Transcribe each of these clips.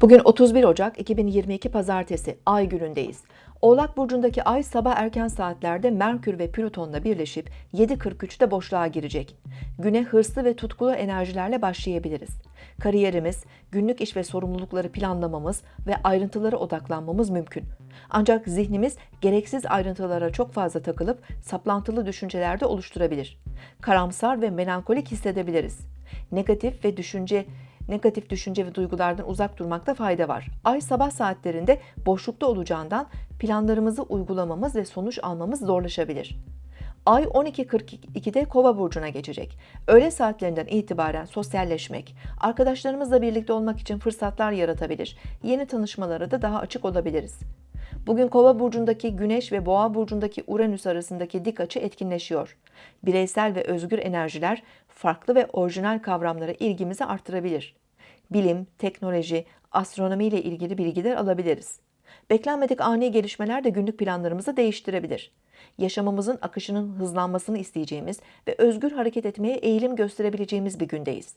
Bugün 31 Ocak 2022 Pazartesi Ay günündeyiz. Oğlak burcundaki Ay sabah erken saatlerde Merkür ve Plüton'la birleşip 7.43'te boşluğa girecek. Güne hırslı ve tutkulu enerjilerle başlayabiliriz. Kariyerimiz, günlük iş ve sorumlulukları planlamamız ve ayrıntılara odaklanmamız mümkün. Ancak zihnimiz gereksiz ayrıntılara çok fazla takılıp saplantılı düşüncelerde oluşturabilir. Karamsar ve melankolik hissedebiliriz. Negatif ve düşünce negatif düşünce ve duygulardan uzak durmakta fayda var. Ay sabah saatlerinde boşlukta olacağından planlarımızı uygulamamız ve sonuç almamız zorlaşabilir. Ay 12.42'de Kova burcuna geçecek. Öğle saatlerinden itibaren sosyalleşmek, arkadaşlarımızla birlikte olmak için fırsatlar yaratabilir. Yeni tanışmalara da daha açık olabiliriz. Bugün Kova burcundaki Güneş ve Boğa burcundaki Uranüs arasındaki dik açı etkinleşiyor. Bireysel ve özgür enerjiler farklı ve orijinal kavramlara ilgimizi artırabilir. Bilim, teknoloji, astronomi ile ilgili bilgiler alabiliriz. Beklenmedik ani gelişmeler de günlük planlarımızı değiştirebilir. Yaşamımızın akışının hızlanmasını isteyeceğimiz ve özgür hareket etmeye eğilim gösterebileceğimiz bir gündeyiz.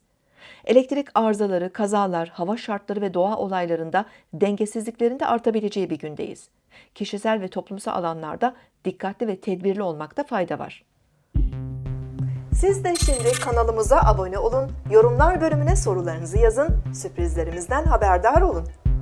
Elektrik arızaları, kazalar, hava şartları ve doğa olaylarında dengesizliklerin de artabileceği bir gündeyiz. Kişisel ve toplumsal alanlarda dikkatli ve tedbirli olmakta fayda var. Siz de şimdi kanalımıza abone olun, yorumlar bölümüne sorularınızı yazın, sürprizlerimizden haberdar olun.